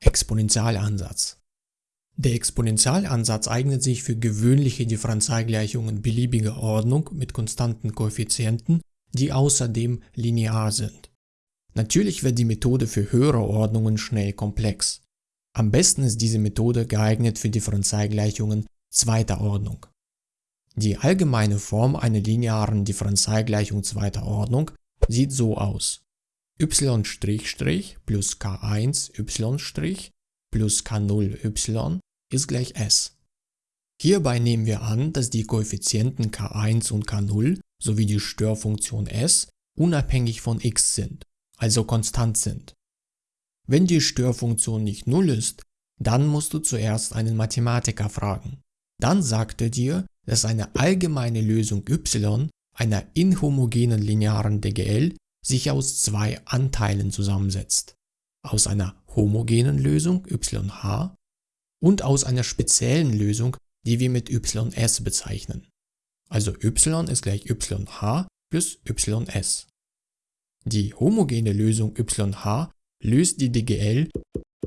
Exponentialansatz Der Exponentialansatz eignet sich für gewöhnliche Differentialgleichungen beliebiger Ordnung mit konstanten Koeffizienten, die außerdem linear sind. Natürlich wird die Methode für höhere Ordnungen schnell komplex. Am besten ist diese Methode geeignet für Differentialgleichungen zweiter Ordnung. Die allgemeine Form einer linearen Differentialgleichung zweiter Ordnung sieht so aus y' plus k1y' plus k0y ist gleich s. Hierbei nehmen wir an, dass die Koeffizienten k1 und k0 sowie die Störfunktion s unabhängig von x sind, also konstant sind. Wenn die Störfunktion nicht 0 ist, dann musst du zuerst einen Mathematiker fragen. Dann sagt er dir, dass eine allgemeine Lösung y einer inhomogenen linearen DGL sich aus zwei Anteilen zusammensetzt. Aus einer homogenen Lösung yh und aus einer speziellen Lösung, die wir mit ys bezeichnen. Also y ist gleich yh plus ys. Die homogene Lösung yh löst die DGL,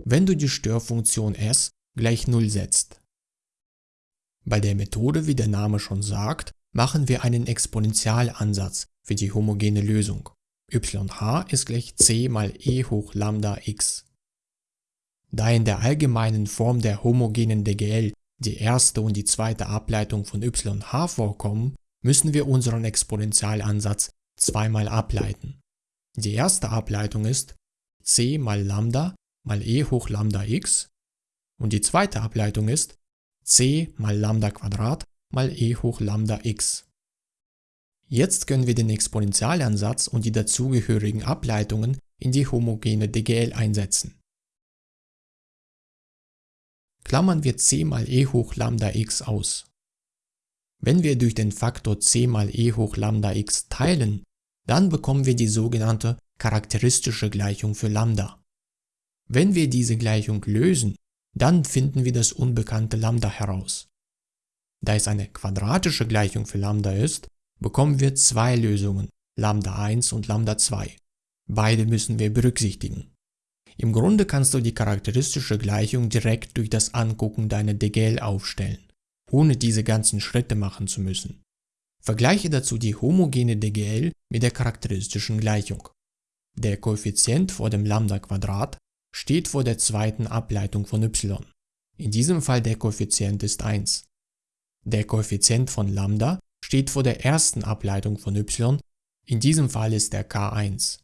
wenn du die Störfunktion s gleich 0 setzt. Bei der Methode, wie der Name schon sagt, machen wir einen Exponentialansatz für die homogene Lösung yh ist gleich c mal e hoch lambda x. Da in der allgemeinen Form der homogenen DGL die erste und die zweite Ableitung von yh vorkommen, müssen wir unseren Exponentialansatz zweimal ableiten. Die erste Ableitung ist c mal lambda mal e hoch lambda x und die zweite Ableitung ist c mal lambda Quadrat mal e hoch lambda x. Jetzt können wir den Exponentialansatz und die dazugehörigen Ableitungen in die homogene DGL einsetzen. Klammern wir c mal e hoch lambda x aus. Wenn wir durch den Faktor c mal e hoch lambda x teilen, dann bekommen wir die sogenannte charakteristische Gleichung für lambda. Wenn wir diese Gleichung lösen, dann finden wir das unbekannte lambda heraus. Da es eine quadratische Gleichung für lambda ist, bekommen wir zwei Lösungen, Lambda 1 und Lambda 2. Beide müssen wir berücksichtigen. Im Grunde kannst du die charakteristische Gleichung direkt durch das Angucken deiner DGL aufstellen, ohne diese ganzen Schritte machen zu müssen. Vergleiche dazu die homogene DGL mit der charakteristischen Gleichung. Der Koeffizient vor dem Lambda-Quadrat steht vor der zweiten Ableitung von y. In diesem Fall der Koeffizient ist 1. Der Koeffizient von Lambda steht vor der ersten Ableitung von y, in diesem Fall ist der k1.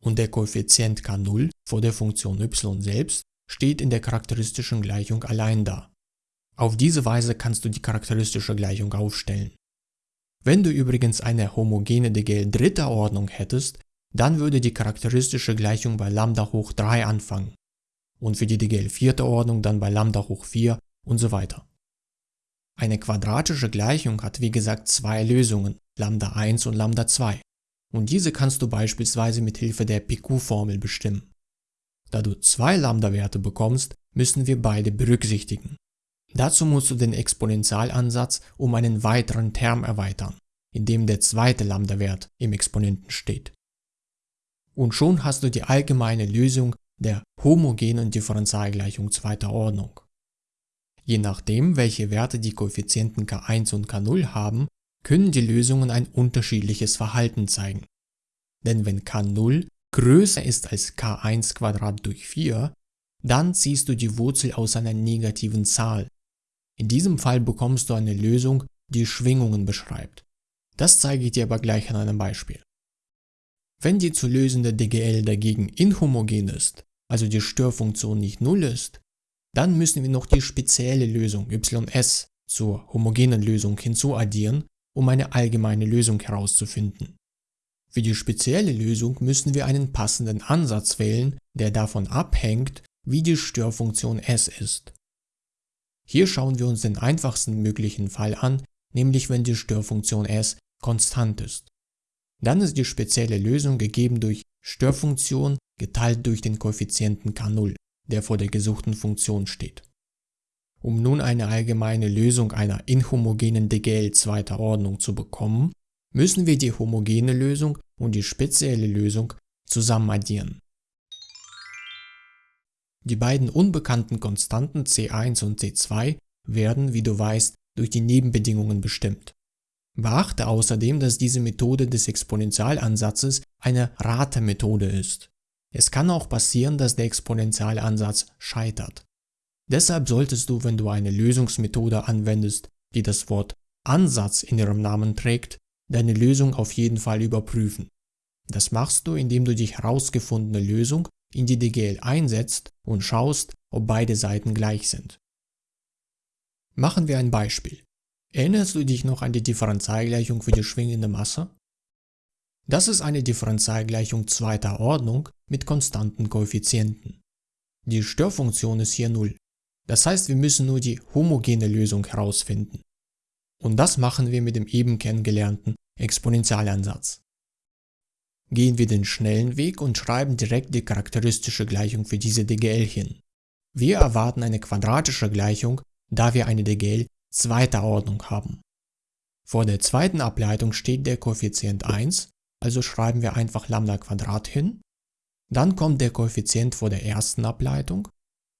Und der Koeffizient k0 vor der Funktion y selbst steht in der charakteristischen Gleichung allein da. Auf diese Weise kannst du die charakteristische Gleichung aufstellen. Wenn du übrigens eine homogene DGL dritter Ordnung hättest, dann würde die charakteristische Gleichung bei Lambda hoch 3 anfangen und für die DGL vierter Ordnung dann bei Lambda hoch 4 und so weiter. Eine quadratische Gleichung hat wie gesagt zwei Lösungen, Lambda 1 und Lambda 2. Und diese kannst du beispielsweise mit Hilfe der PQ-Formel bestimmen. Da du zwei Lambda-Werte bekommst, müssen wir beide berücksichtigen. Dazu musst du den Exponentialansatz um einen weiteren Term erweitern, in dem der zweite Lambda-Wert im Exponenten steht. Und schon hast du die allgemeine Lösung der homogenen Differentialgleichung zweiter Ordnung. Je nachdem, welche Werte die Koeffizienten k1 und k0 haben, können die Lösungen ein unterschiedliches Verhalten zeigen. Denn wenn k0 größer ist als k1 durch 4, dann ziehst du die Wurzel aus einer negativen Zahl. In diesem Fall bekommst du eine Lösung, die Schwingungen beschreibt. Das zeige ich dir aber gleich an einem Beispiel. Wenn die zu lösende DGL dagegen inhomogen ist, also die Störfunktion nicht 0 ist, dann müssen wir noch die spezielle Lösung ys zur homogenen Lösung hinzuaddieren, um eine allgemeine Lösung herauszufinden. Für die spezielle Lösung müssen wir einen passenden Ansatz wählen, der davon abhängt, wie die Störfunktion s ist. Hier schauen wir uns den einfachsten möglichen Fall an, nämlich wenn die Störfunktion s konstant ist. Dann ist die spezielle Lösung gegeben durch Störfunktion geteilt durch den Koeffizienten k0 der vor der gesuchten Funktion steht. Um nun eine allgemeine Lösung einer inhomogenen DGL zweiter Ordnung zu bekommen, müssen wir die homogene Lösung und die spezielle Lösung zusammen addieren. Die beiden unbekannten Konstanten c1 und c2 werden, wie du weißt, durch die Nebenbedingungen bestimmt. Beachte außerdem, dass diese Methode des Exponentialansatzes eine Ratemethode ist. Es kann auch passieren, dass der Exponentialansatz scheitert. Deshalb solltest du, wenn du eine Lösungsmethode anwendest, die das Wort Ansatz in ihrem Namen trägt, deine Lösung auf jeden Fall überprüfen. Das machst du, indem du die herausgefundene Lösung in die DGL einsetzt und schaust, ob beide Seiten gleich sind. Machen wir ein Beispiel. Erinnerst du dich noch an die Differentialgleichung für die schwingende Masse? Das ist eine Differentialgleichung zweiter Ordnung mit konstanten Koeffizienten. Die Störfunktion ist hier 0. Das heißt, wir müssen nur die homogene Lösung herausfinden. Und das machen wir mit dem eben kennengelernten Exponentialansatz. Gehen wir den schnellen Weg und schreiben direkt die charakteristische Gleichung für diese DGL hin. Wir erwarten eine quadratische Gleichung, da wir eine DGL zweiter Ordnung haben. Vor der zweiten Ableitung steht der Koeffizient 1, also schreiben wir einfach Lambda Quadrat hin. Dann kommt der Koeffizient vor der ersten Ableitung.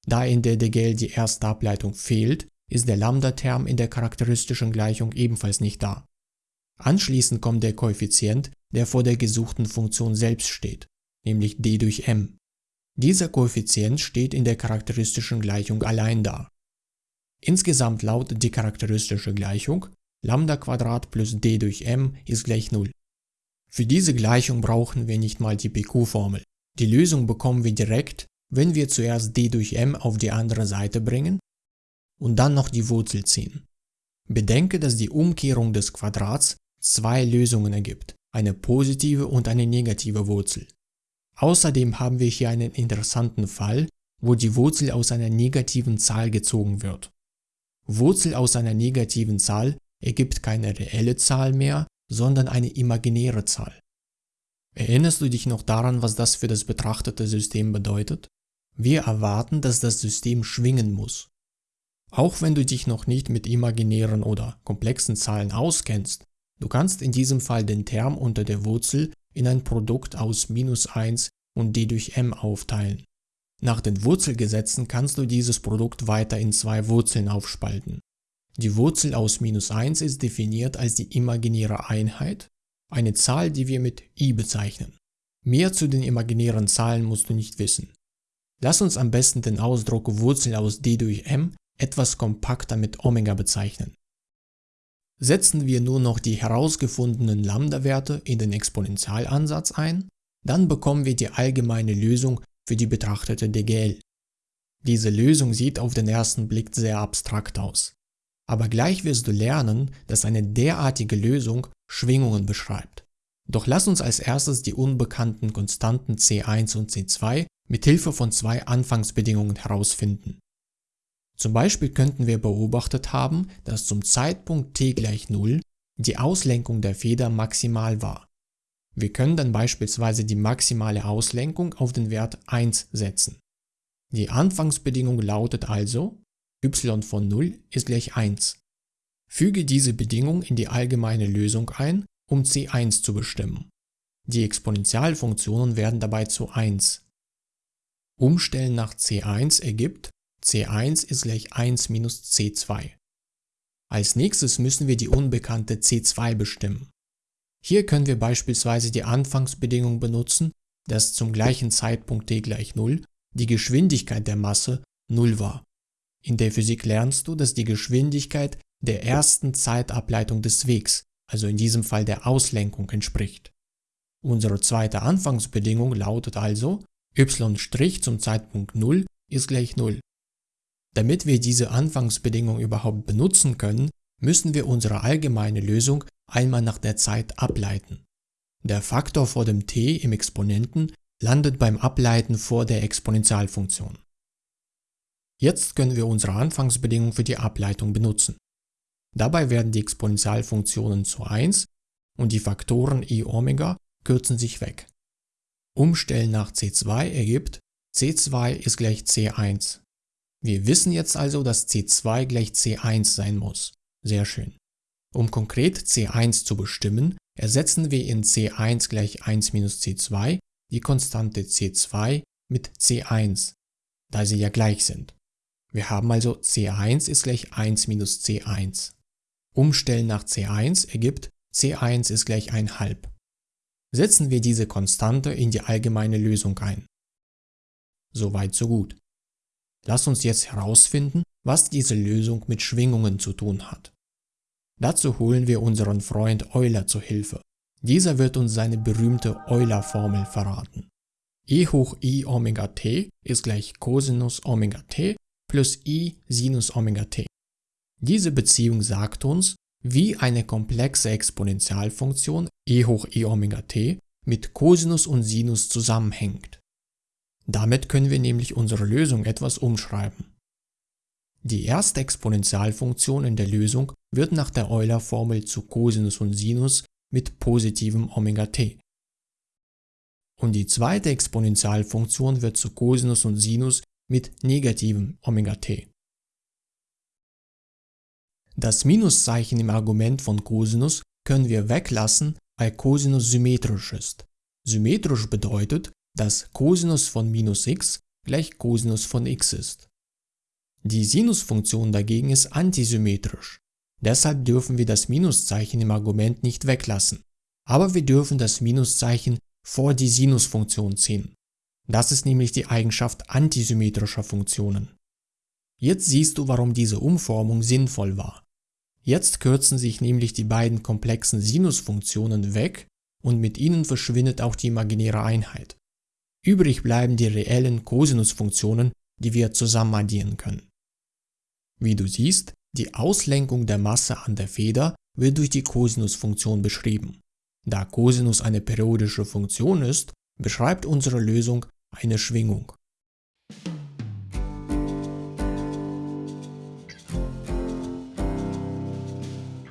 Da in der DGL die erste Ableitung fehlt, ist der Lambda-Term in der charakteristischen Gleichung ebenfalls nicht da. Anschließend kommt der Koeffizient, der vor der gesuchten Funktion selbst steht, nämlich d durch m. Dieser Koeffizient steht in der charakteristischen Gleichung allein da. Insgesamt lautet die charakteristische Gleichung Lambda plus d durch m ist gleich 0. Für diese Gleichung brauchen wir nicht mal die PQ-Formel. Die Lösung bekommen wir direkt, wenn wir zuerst d durch m auf die andere Seite bringen und dann noch die Wurzel ziehen. Bedenke, dass die Umkehrung des Quadrats zwei Lösungen ergibt, eine positive und eine negative Wurzel. Außerdem haben wir hier einen interessanten Fall, wo die Wurzel aus einer negativen Zahl gezogen wird. Wurzel aus einer negativen Zahl ergibt keine reelle Zahl mehr, sondern eine imaginäre Zahl. Erinnerst du dich noch daran, was das für das betrachtete System bedeutet? Wir erwarten, dass das System schwingen muss. Auch wenn du dich noch nicht mit imaginären oder komplexen Zahlen auskennst, du kannst in diesem Fall den Term unter der Wurzel in ein Produkt aus minus 1 und d durch m aufteilen. Nach den Wurzelgesetzen kannst du dieses Produkt weiter in zwei Wurzeln aufspalten. Die Wurzel aus minus 1 ist definiert als die imaginäre Einheit, eine Zahl, die wir mit i bezeichnen. Mehr zu den imaginären Zahlen musst du nicht wissen. Lass uns am besten den Ausdruck Wurzel aus d durch m etwas kompakter mit Omega bezeichnen. Setzen wir nur noch die herausgefundenen Lambda-Werte in den Exponentialansatz ein, dann bekommen wir die allgemeine Lösung für die betrachtete DGL. Diese Lösung sieht auf den ersten Blick sehr abstrakt aus. Aber gleich wirst du lernen, dass eine derartige Lösung Schwingungen beschreibt. Doch lass uns als erstes die unbekannten Konstanten C1 und C2 mit Hilfe von zwei Anfangsbedingungen herausfinden. Zum Beispiel könnten wir beobachtet haben, dass zum Zeitpunkt t gleich 0 die Auslenkung der Feder maximal war. Wir können dann beispielsweise die maximale Auslenkung auf den Wert 1 setzen. Die Anfangsbedingung lautet also, y von 0 ist gleich 1. Füge diese Bedingung in die allgemeine Lösung ein, um c1 zu bestimmen. Die Exponentialfunktionen werden dabei zu 1. Umstellen nach c1 ergibt, c1 ist gleich 1 minus c2. Als nächstes müssen wir die unbekannte c2 bestimmen. Hier können wir beispielsweise die Anfangsbedingung benutzen, dass zum gleichen Zeitpunkt t gleich 0 die Geschwindigkeit der Masse 0 war. In der Physik lernst du, dass die Geschwindigkeit der ersten Zeitableitung des Wegs, also in diesem Fall der Auslenkung, entspricht. Unsere zweite Anfangsbedingung lautet also, y' zum Zeitpunkt 0 ist gleich 0. Damit wir diese Anfangsbedingung überhaupt benutzen können, müssen wir unsere allgemeine Lösung einmal nach der Zeit ableiten. Der Faktor vor dem t im Exponenten landet beim Ableiten vor der Exponentialfunktion. Jetzt können wir unsere Anfangsbedingung für die Ableitung benutzen. Dabei werden die Exponentialfunktionen zu 1 und die Faktoren i Omega kürzen sich weg. Umstellen nach c2 ergibt, c2 ist gleich c1. Wir wissen jetzt also, dass c2 gleich c1 sein muss. Sehr schön. Um konkret c1 zu bestimmen, ersetzen wir in c1 gleich 1 minus c2 die Konstante c2 mit c1. da sie ja gleich sind. Wir haben also c1 ist gleich 1 minus c1. Umstellen nach c1 ergibt c1 ist gleich 1 halb. Setzen wir diese Konstante in die allgemeine Lösung ein. Soweit so gut. Lass uns jetzt herausfinden, was diese Lösung mit Schwingungen zu tun hat. Dazu holen wir unseren Freund Euler zu Hilfe. Dieser wird uns seine berühmte Euler-Formel verraten. e hoch i Omega t ist gleich Cosinus Omega t plus i Sinus Omega t. Diese Beziehung sagt uns, wie eine komplexe Exponentialfunktion e hoch i Omega t mit Cosinus und Sinus zusammenhängt. Damit können wir nämlich unsere Lösung etwas umschreiben. Die erste Exponentialfunktion in der Lösung wird nach der Euler-Formel zu Cosinus und Sinus mit positivem Omega t. Und die zweite Exponentialfunktion wird zu Cosinus und Sinus mit negativem Omega t. Das Minuszeichen im Argument von Cosinus können wir weglassen, weil Cosinus symmetrisch ist. Symmetrisch bedeutet, dass Cosinus von minus x gleich Cosinus von x ist. Die Sinusfunktion dagegen ist antisymmetrisch. Deshalb dürfen wir das Minuszeichen im Argument nicht weglassen. Aber wir dürfen das Minuszeichen vor die Sinusfunktion ziehen. Das ist nämlich die Eigenschaft antisymmetrischer Funktionen. Jetzt siehst du, warum diese Umformung sinnvoll war. Jetzt kürzen sich nämlich die beiden komplexen Sinusfunktionen weg und mit ihnen verschwindet auch die imaginäre Einheit. Übrig bleiben die reellen Kosinusfunktionen, die wir zusammen addieren können. Wie du siehst, die Auslenkung der Masse an der Feder wird durch die Kosinusfunktion beschrieben. Da Cosinus eine periodische Funktion ist, beschreibt unsere Lösung eine Schwingung.